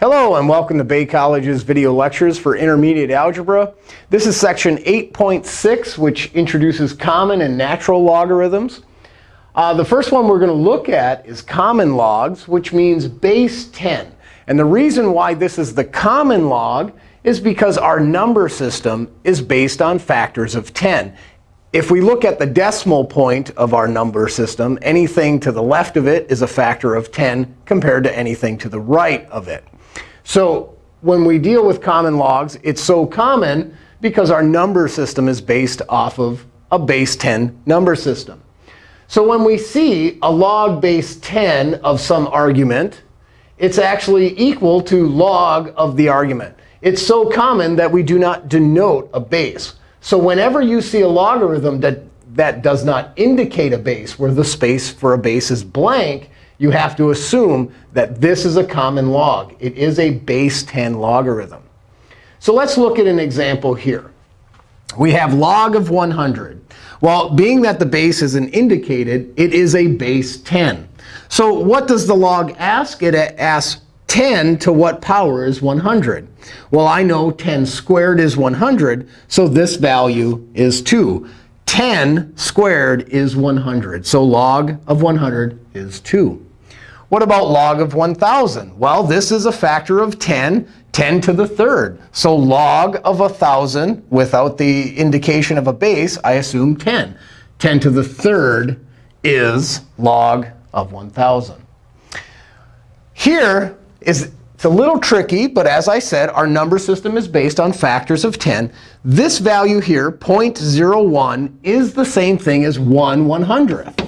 Hello, and welcome to Bay College's video lectures for intermediate algebra. This is section 8.6, which introduces common and natural logarithms. Uh, the first one we're going to look at is common logs, which means base 10. And the reason why this is the common log is because our number system is based on factors of 10. If we look at the decimal point of our number system, anything to the left of it is a factor of 10 compared to anything to the right of it. So when we deal with common logs, it's so common because our number system is based off of a base 10 number system. So when we see a log base 10 of some argument, it's actually equal to log of the argument. It's so common that we do not denote a base. So whenever you see a logarithm that, that does not indicate a base, where the space for a base is blank, you have to assume that this is a common log. It is a base 10 logarithm. So let's look at an example here. We have log of 100. Well, being that the base isn't indicated, it is a base 10. So what does the log ask? It asks 10 to what power is 100? Well, I know 10 squared is 100, so this value is 2. 10 squared is 100. So log of 100 is 2. What about log of 1,000? Well, this is a factor of 10, 10 to the third. So log of 1,000, without the indication of a base, I assume 10. 10 to the third is log of 1,000. Here is it's a little tricky, but as I said, our number system is based on factors of 10. This value here, 0.01, is the same thing as 1 100th.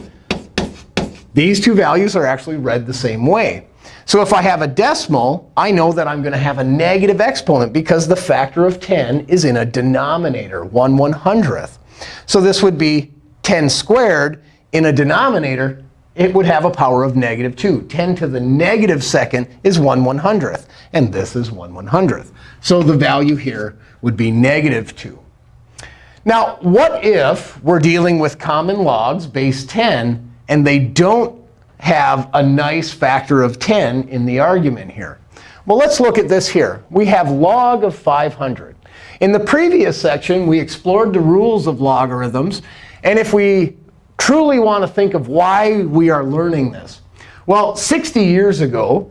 These two values are actually read the same way. So if I have a decimal, I know that I'm going to have a negative exponent because the factor of 10 is in a denominator, 1 100th. So this would be 10 squared. In a denominator, it would have a power of negative 2. 10 to the negative second is 1 100th. And this is 1 100th. So the value here would be negative 2. Now, what if we're dealing with common logs, base 10, and they don't have a nice factor of 10 in the argument here. Well, let's look at this here. We have log of 500. In the previous section, we explored the rules of logarithms. And if we truly want to think of why we are learning this, well, 60 years ago,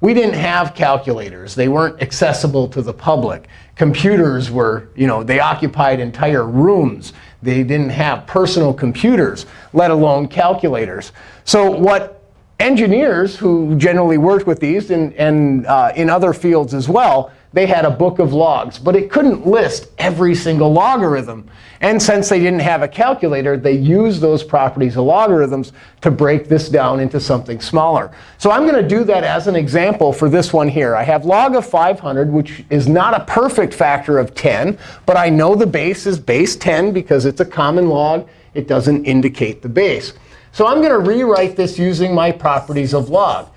we didn't have calculators. They weren't accessible to the public. Computers were, you know, they occupied entire rooms. They didn't have personal computers, let alone calculators. So what engineers who generally worked with these, and, and uh, in other fields as well, they had a book of logs. But it couldn't list every single logarithm. And since they didn't have a calculator, they used those properties of logarithms to break this down into something smaller. So I'm going to do that as an example for this one here. I have log of 500, which is not a perfect factor of 10. But I know the base is base 10 because it's a common log. It doesn't indicate the base. So I'm going to rewrite this using my properties of log.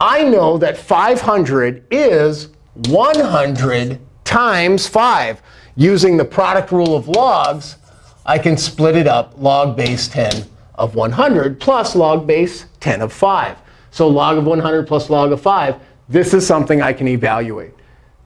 I know that 500 is 100 times 5. Using the product rule of logs, I can split it up log base 10 of 100 plus log base 10 of 5. So log of 100 plus log of 5, this is something I can evaluate.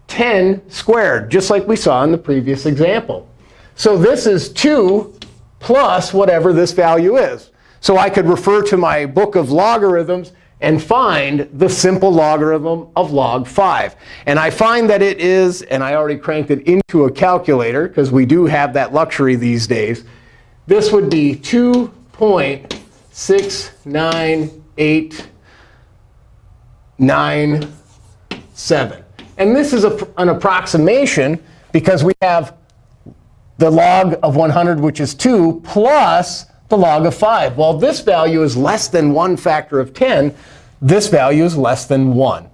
10 squared, just like we saw in the previous example. So this is 2 plus whatever this value is. So I could refer to my book of logarithms and find the simple logarithm of log 5. And I find that it is, and I already cranked it into a calculator, because we do have that luxury these days. This would be 2.69897. And this is a, an approximation because we have the log of 100, which is 2, plus the log of 5. Well, this value is less than 1 factor of 10. This value is less than 1.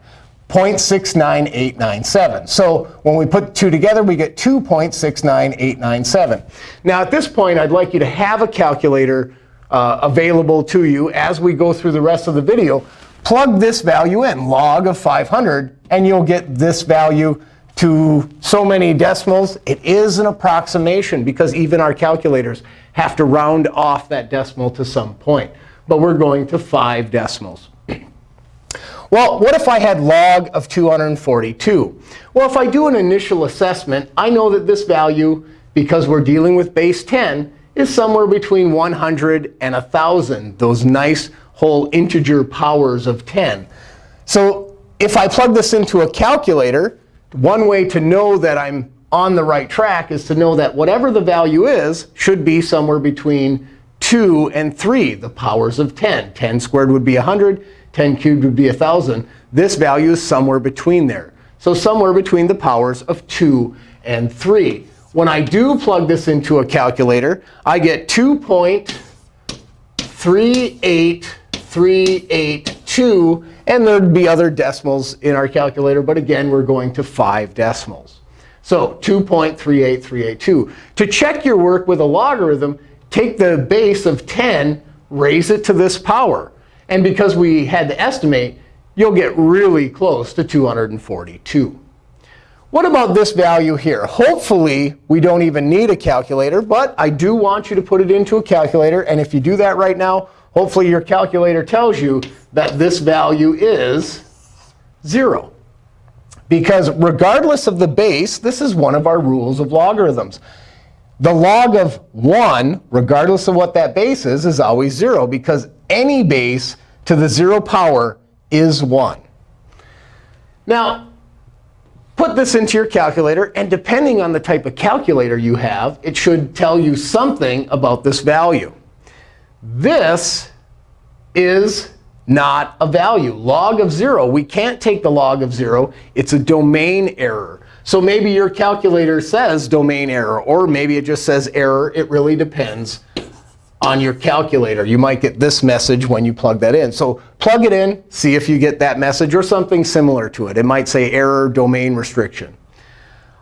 0.69897. So when we put two together, we get 2.69897. Now, at this point, I'd like you to have a calculator uh, available to you as we go through the rest of the video. Plug this value in, log of 500, and you'll get this value to so many decimals. It is an approximation because even our calculators have to round off that decimal to some point. But we're going to 5 decimals. Well, what if I had log of 242? Well, if I do an initial assessment, I know that this value, because we're dealing with base 10, is somewhere between 100 and 1,000, those nice whole integer powers of 10. So if I plug this into a calculator, one way to know that I'm on the right track is to know that whatever the value is should be somewhere between 2 and 3, the powers of 10. 10 squared would be 100. 10 cubed would be 1,000. This value is somewhere between there. So somewhere between the powers of 2 and 3. When I do plug this into a calculator, I get 2.38382. And there'd be other decimals in our calculator. But again, we're going to 5 decimals. So 2.38382. To check your work with a logarithm, take the base of 10, raise it to this power. And because we had to estimate, you'll get really close to 242. What about this value here? Hopefully, we don't even need a calculator. But I do want you to put it into a calculator. And if you do that right now, hopefully your calculator tells you that this value is 0. Because regardless of the base, this is one of our rules of logarithms. The log of 1, regardless of what that base is, is always 0, because any base to the 0 power is 1. Now, put this into your calculator. And depending on the type of calculator you have, it should tell you something about this value. This is not a value. Log of 0, we can't take the log of 0. It's a domain error. So maybe your calculator says domain error, or maybe it just says error. It really depends on your calculator. You might get this message when you plug that in. So plug it in, see if you get that message or something similar to it. It might say error domain restriction.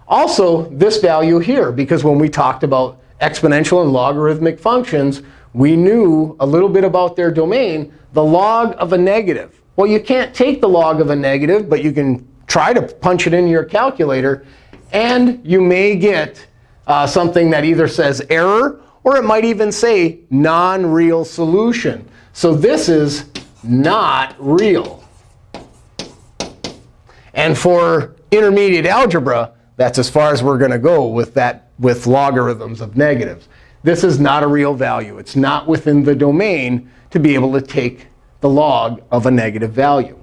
Also, this value here, because when we talked about exponential and logarithmic functions, we knew a little bit about their domain, the log of a negative. Well, you can't take the log of a negative, but you can try to punch it in your calculator. And you may get uh, something that either says error or it might even say non-real solution. So this is not real. And for intermediate algebra, that's as far as we're going to go with that with logarithms of negatives. This is not a real value. It's not within the domain to be able to take the log of a negative value.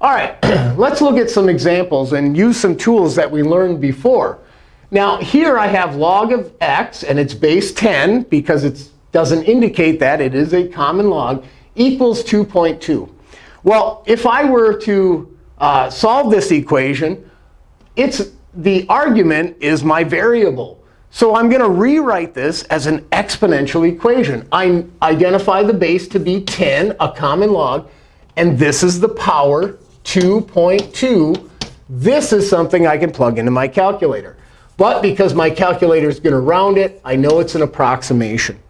All right, let's look at some examples and use some tools that we learned before. Now, here I have log of x, and it's base 10 because it doesn't indicate that. It is a common log, equals 2.2. Well, if I were to uh, solve this equation, it's the argument is my variable. So I'm going to rewrite this as an exponential equation. I identify the base to be 10, a common log. And this is the power, 2.2. This is something I can plug into my calculator. But because my calculator is going to round it, I know it's an approximation.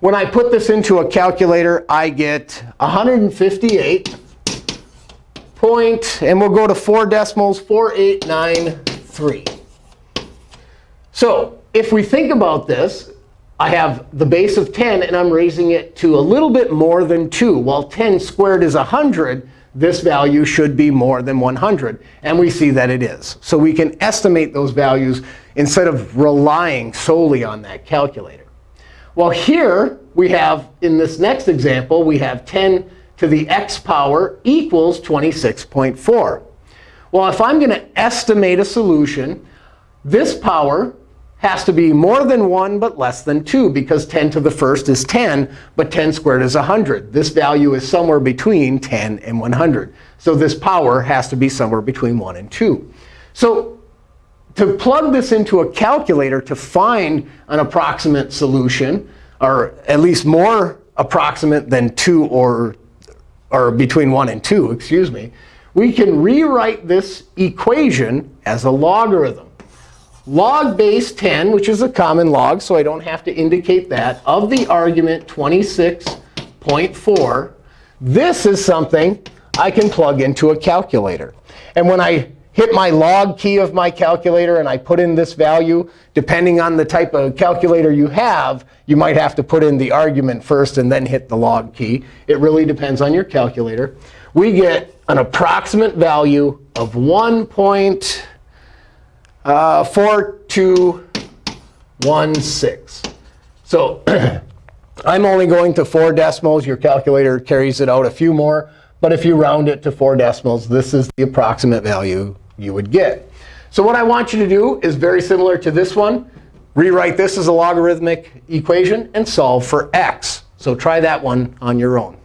When I put this into a calculator, I get 158 point, and we'll go to 4 decimals, 4893. So if we think about this, I have the base of 10, and I'm raising it to a little bit more than 2. While 10 squared is 100, this value should be more than 100. And we see that it is. So we can estimate those values instead of relying solely on that calculator. Well, here we have, in this next example, we have 10 to the x power equals 26.4. Well, if I'm going to estimate a solution, this power has to be more than 1 but less than 2, because 10 to the first is 10, but 10 squared is 100. This value is somewhere between 10 and 100. So this power has to be somewhere between 1 and 2. So to plug this into a calculator to find an approximate solution, or at least more approximate than 2 or, or between 1 and 2, excuse me, we can rewrite this equation as a logarithm log base 10, which is a common log, so I don't have to indicate that, of the argument 26.4. This is something I can plug into a calculator. And when I hit my log key of my calculator and I put in this value, depending on the type of calculator you have, you might have to put in the argument first and then hit the log key. It really depends on your calculator. We get an approximate value of Uh, 1.4216. So I'm only going to four decimals. Your calculator carries it out a few more. But if you round it to four decimals, this is the approximate value you would get. So what I want you to do is very similar to this one. Rewrite this as a logarithmic equation and solve for x. So try that one on your own.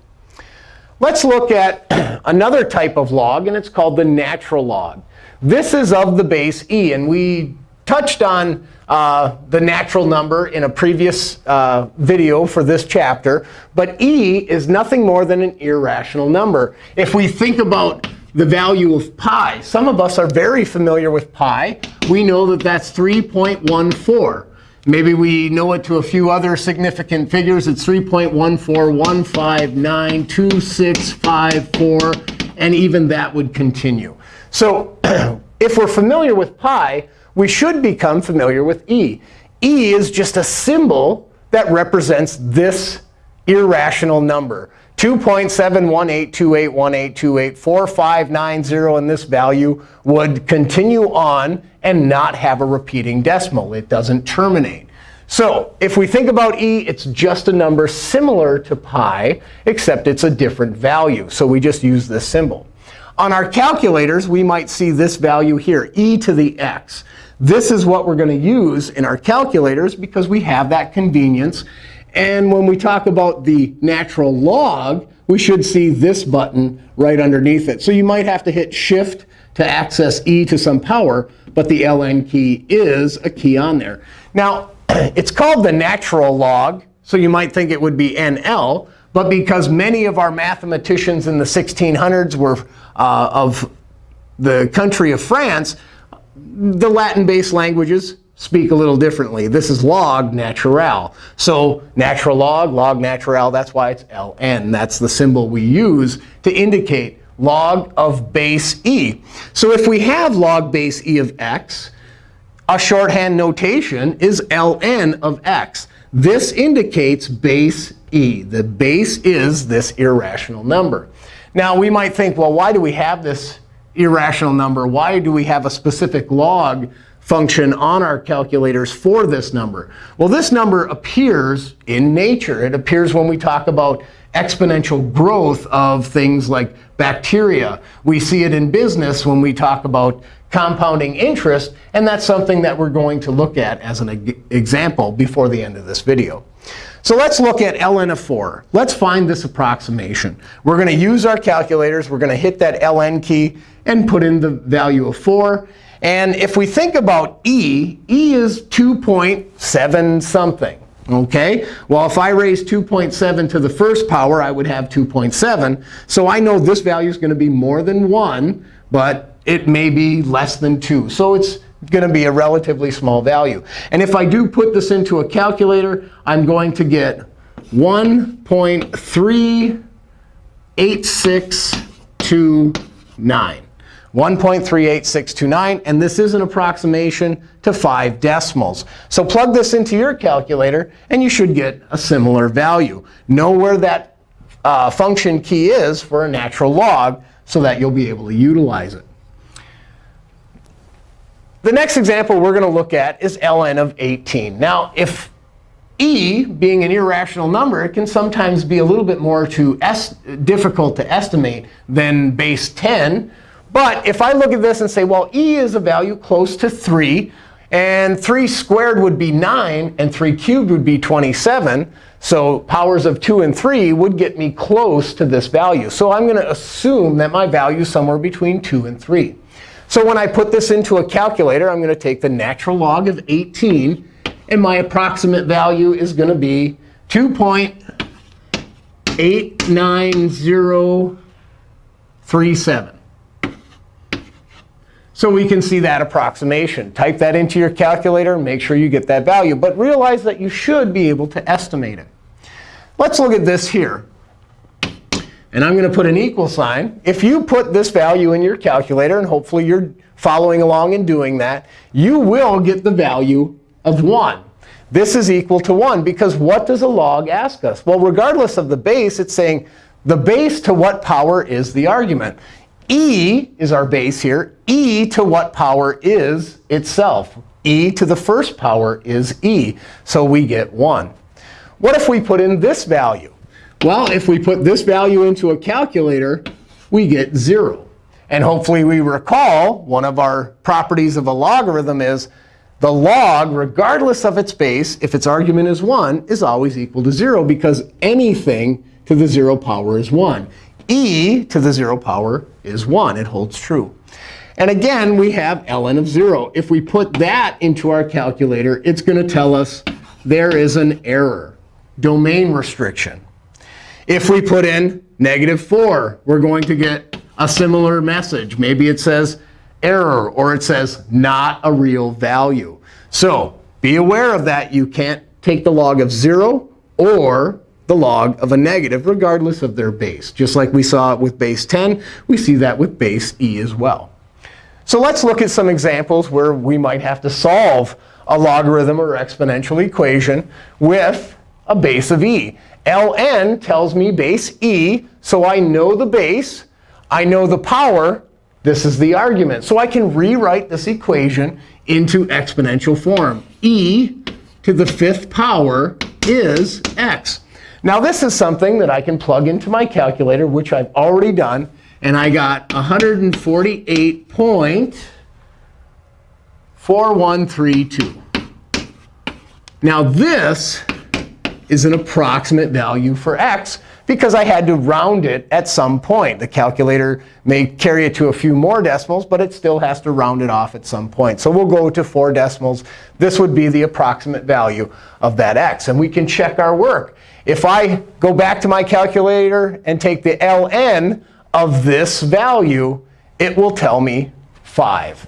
Let's look at another type of log, and it's called the natural log. This is of the base e. And we touched on uh, the natural number in a previous uh, video for this chapter. But e is nothing more than an irrational number. If we think about the value of pi, some of us are very familiar with pi. We know that that's 3.14. Maybe we know it to a few other significant figures. It's 3.141592654, and even that would continue. So if we're familiar with pi, we should become familiar with e. e is just a symbol that represents this irrational number. 2.7182818284590, and this value would continue on and not have a repeating decimal. It doesn't terminate. So if we think about e, it's just a number similar to pi, except it's a different value. So we just use this symbol. On our calculators, we might see this value here, e to the x. This is what we're going to use in our calculators because we have that convenience. And when we talk about the natural log, we should see this button right underneath it. So you might have to hit Shift to access e to some power. But the ln key is a key on there. Now, it's called the natural log. So you might think it would be NL. But because many of our mathematicians in the 1600s were uh, of the country of France, the Latin-based languages speak a little differently. This is log natural. So natural log, log natural, that's why it's ln. That's the symbol we use to indicate log of base e. So if we have log base e of x, a shorthand notation is ln of x. This indicates base e. The base is this irrational number. Now, we might think, well, why do we have this irrational number? Why do we have a specific log function on our calculators for this number? Well, this number appears in nature. It appears when we talk about exponential growth of things like bacteria. We see it in business when we talk about compounding interest. And that's something that we're going to look at as an example before the end of this video. So let's look at ln of 4. Let's find this approximation. We're going to use our calculators. We're going to hit that ln key and put in the value of 4. And if we think about e, e is 2.7 something. OK? Well, if I raise 2.7 to the first power, I would have 2.7. So I know this value is going to be more than 1, but it may be less than 2. So it's going to be a relatively small value. And if I do put this into a calculator, I'm going to get 1.38629. 1.38629. And this is an approximation to 5 decimals. So plug this into your calculator, and you should get a similar value. Know where that uh, function key is for a natural log so that you'll be able to utilize it. The next example we're going to look at is ln of 18. Now, if e being an irrational number, it can sometimes be a little bit more to difficult to estimate than base 10. But if I look at this and say, well, e is a value close to 3, and 3 squared would be 9, and 3 cubed would be 27. So powers of 2 and 3 would get me close to this value. So I'm going to assume that my value is somewhere between 2 and 3. So when I put this into a calculator, I'm going to take the natural log of 18. And my approximate value is going to be 2.89037. So we can see that approximation. Type that into your calculator and make sure you get that value. But realize that you should be able to estimate it. Let's look at this here. And I'm going to put an equal sign. If you put this value in your calculator, and hopefully you're following along and doing that, you will get the value of 1. This is equal to 1, because what does a log ask us? Well, regardless of the base, it's saying the base to what power is the argument e is our base here. e to what power is itself? e to the first power is e. So we get 1. What if we put in this value? Well, if we put this value into a calculator, we get 0. And hopefully we recall one of our properties of a logarithm is the log, regardless of its base, if its argument is 1, is always equal to 0 because anything to the 0 power is 1. e to the 0 power is 1. It holds true. And again, we have ln of 0. If we put that into our calculator, it's going to tell us there is an error, domain restriction. If we put in negative 4, we're going to get a similar message. Maybe it says error, or it says not a real value. So be aware of that. You can't take the log of 0 or the log of a negative, regardless of their base. Just like we saw with base 10, we see that with base e as well. So let's look at some examples where we might have to solve a logarithm or exponential equation with a base of e. ln tells me base e, so I know the base. I know the power. This is the argument. So I can rewrite this equation into exponential form. e to the fifth power is x. Now this is something that I can plug into my calculator, which I've already done. And I got 148.4132. Now this is an approximate value for x because I had to round it at some point. The calculator may carry it to a few more decimals, but it still has to round it off at some point. So we'll go to 4 decimals. This would be the approximate value of that x. And we can check our work. If I go back to my calculator and take the ln of this value, it will tell me 5.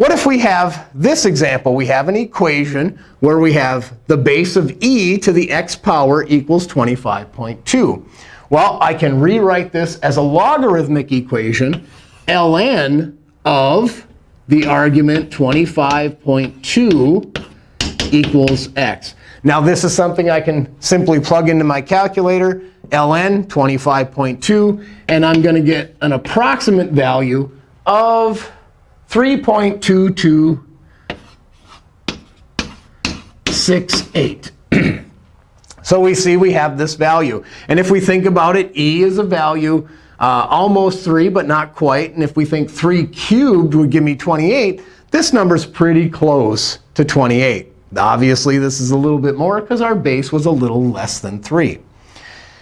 What if we have this example? We have an equation where we have the base of e to the x power equals 25.2. Well, I can rewrite this as a logarithmic equation, ln of the argument 25.2 equals x. Now, this is something I can simply plug into my calculator, ln 25.2. And I'm going to get an approximate value of 3.2268. so we see we have this value. And if we think about it, e is a value uh, almost 3, but not quite. And if we think 3 cubed would give me 28, this number is pretty close to 28. Obviously, this is a little bit more because our base was a little less than 3.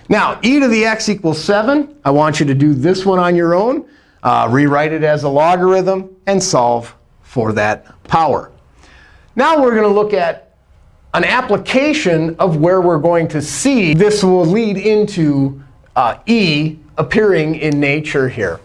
Now, e to the x equals 7. I want you to do this one on your own. Uh, rewrite it as a logarithm and solve for that power. Now we're going to look at an application of where we're going to see this will lead into uh, e appearing in nature here.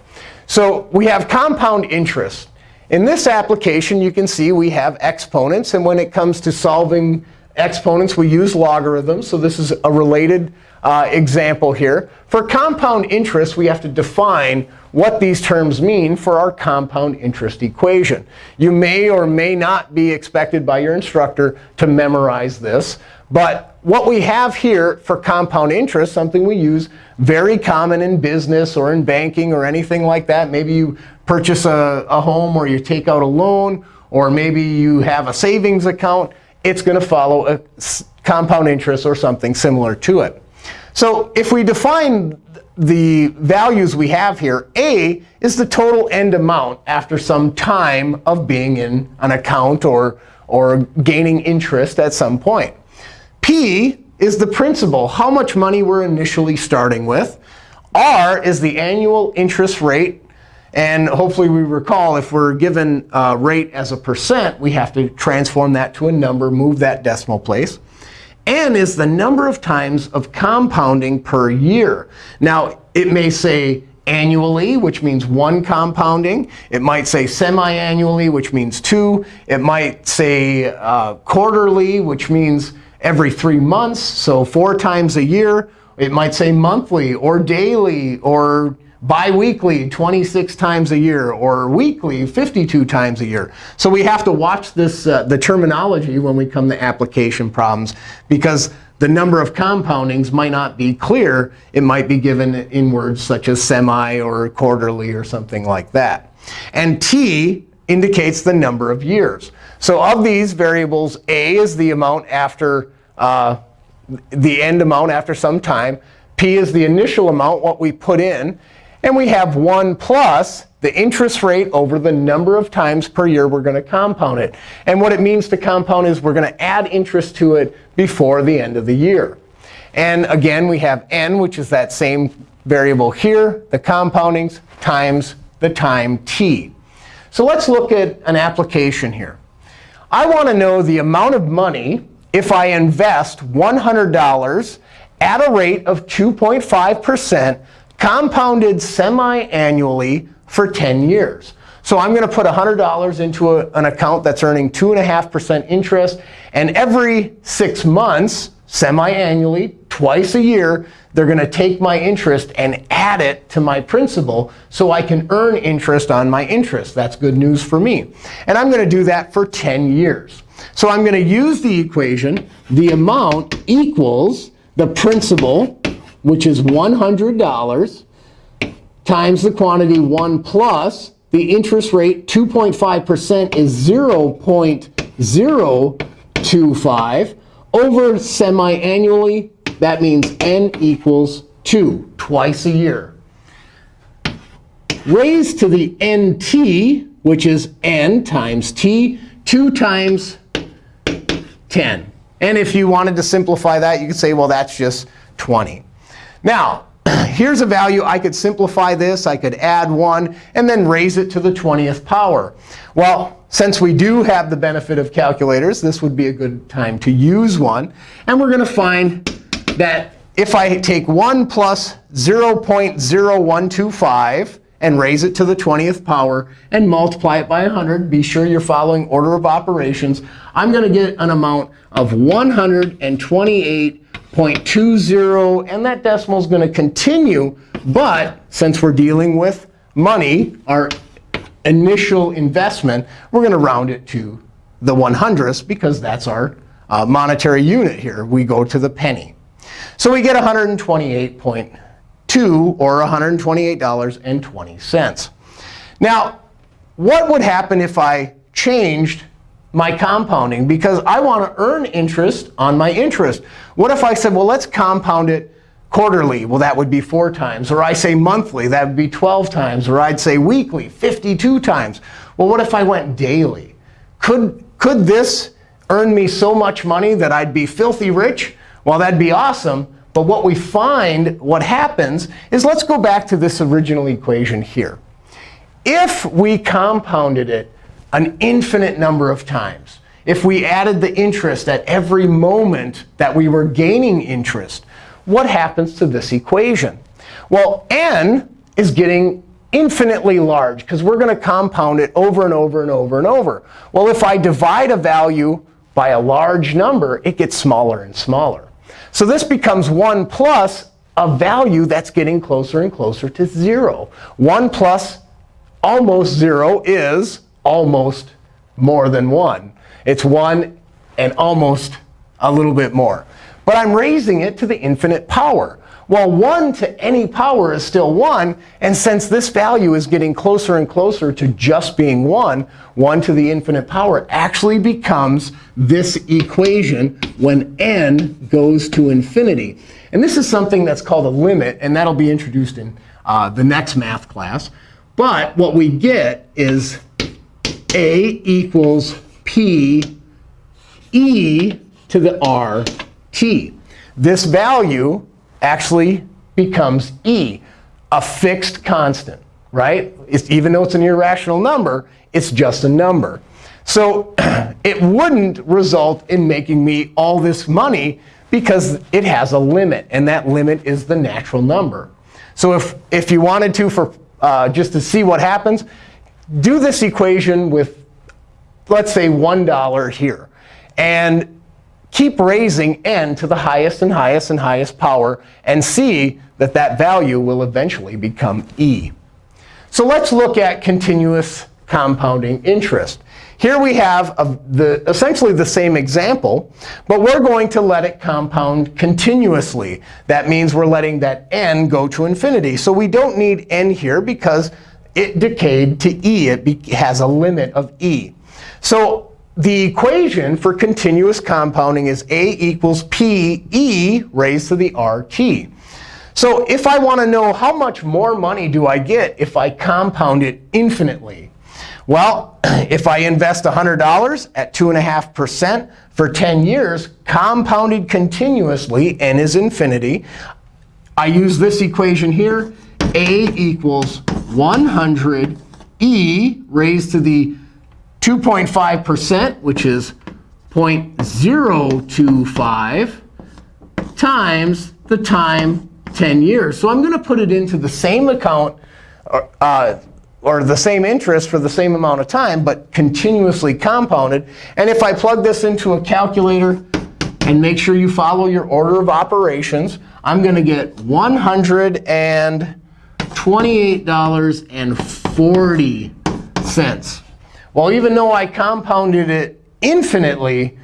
So we have compound interest. In this application, you can see we have exponents. And when it comes to solving exponents, we use logarithms. So this is a related uh, example here. For compound interest, we have to define what these terms mean for our compound interest equation. You may or may not be expected by your instructor to memorize this. But what we have here for compound interest, something we use very common in business or in banking or anything like that. Maybe you purchase a, a home or you take out a loan, or maybe you have a savings account. It's going to follow a compound interest or something similar to it. So if we define the values we have here, A is the total end amount after some time of being in an account or, or gaining interest at some point. P is the principal, how much money we're initially starting with. R is the annual interest rate. And hopefully we recall, if we're given a rate as a percent, we have to transform that to a number, move that decimal place. N is the number of times of compounding per year. Now, it may say annually, which means one compounding. It might say semi-annually, which means two. It might say uh, quarterly, which means every three months, so four times a year. It might say monthly or daily or biweekly 26 times a year, or weekly 52 times a year. So we have to watch this, uh, the terminology when we come to application problems, because the number of compoundings might not be clear. It might be given in words such as semi or quarterly or something like that. And t indicates the number of years. So of these variables, a is the amount after uh, the end amount after some time. p is the initial amount, what we put in. And we have 1 plus the interest rate over the number of times per year we're going to compound it. And what it means to compound is we're going to add interest to it before the end of the year. And again, we have n, which is that same variable here, the compoundings, times the time t. So let's look at an application here. I want to know the amount of money if I invest $100 at a rate of 2.5% compounded semi-annually for 10 years. So I'm going to put $100 into a, an account that's earning 2.5% interest. And every six months, semi-annually, twice a year, they're going to take my interest and add it to my principal so I can earn interest on my interest. That's good news for me. And I'm going to do that for 10 years. So I'm going to use the equation, the amount equals the principal, which is $100, times the quantity 1 plus the interest rate, 2.5% is 0.025 over semi-annually. That means n equals 2, twice a year. Raised to the nt, which is n times t, 2 times 10. And if you wanted to simplify that, you could say, well, that's just 20. Now, here's a value. I could simplify this. I could add 1 and then raise it to the 20th power. Well, since we do have the benefit of calculators, this would be a good time to use one. And we're going to find that if I take 1 plus 0.0125 and raise it to the 20th power and multiply it by 100, be sure you're following order of operations, I'm going to get an amount of 128.20. And that decimal is going to continue. But since we're dealing with money, our initial investment, we're going to round it to the 100th because that's our uh, monetary unit here. We go to the penny. So we get 128.2 or $128.20. Now, what would happen if I changed my compounding because I want to earn interest on my interest. What if I said, well, let's compound it quarterly? Well, that would be 4 times. Or I say monthly, that would be 12 times. Or I'd say weekly, 52 times. Well, what if I went daily? Could, could this earn me so much money that I'd be filthy rich? Well, that'd be awesome. But what we find, what happens, is let's go back to this original equation here. If we compounded it an infinite number of times. If we added the interest at every moment that we were gaining interest, what happens to this equation? Well, n is getting infinitely large, because we're going to compound it over and over and over and over. Well, if I divide a value by a large number, it gets smaller and smaller. So this becomes 1 plus a value that's getting closer and closer to 0. 1 plus almost 0 is almost more than 1. It's 1 and almost a little bit more. But I'm raising it to the infinite power. Well, 1 to any power is still 1. And since this value is getting closer and closer to just being 1, 1 to the infinite power actually becomes this equation when n goes to infinity. And this is something that's called a limit. And that'll be introduced in uh, the next math class. But what we get is a equals P e to the RT. This value actually becomes e, a fixed constant, right? It's, even though it's an irrational number, it's just a number. So it wouldn't result in making me all this money because it has a limit. And that limit is the natural number. So if, if you wanted to, for uh, just to see what happens, do this equation with, let's say, $1 here. And keep raising n to the highest and highest and highest power and see that that value will eventually become e. So let's look at continuous compounding interest. Here we have the, essentially the same example, but we're going to let it compound continuously. That means we're letting that n go to infinity. So we don't need n here because it decayed to e. It has a limit of e. So the equation for continuous compounding is a equals p e raised to the rt. So if I want to know how much more money do I get if I compound it infinitely, well, if I invest $100 at 2.5% for 10 years, compounded continuously, n is infinity, I use this equation here. A equals 100 e raised to the 2.5%, which is 0.025, times the time 10 years. So I'm going to put it into the same account uh, or the same interest for the same amount of time, but continuously compounded. And if I plug this into a calculator and make sure you follow your order of operations, I'm going to get $128.40. Well, even though I compounded it infinitely,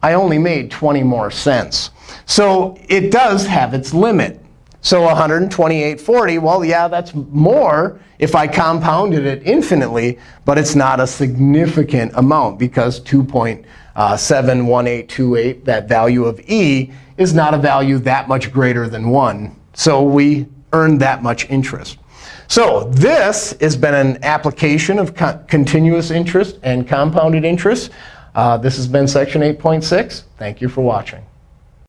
I only made 20 more cents. So it does have its limit. So 128.40, well, yeah, that's more if I compounded it infinitely, but it's not a significant amount because 2.71828, that value of e, is not a value that much greater than 1. So we earned that much interest. So this has been an application of co continuous interest and compounded interest. Uh, this has been section 8.6. Thank you for watching.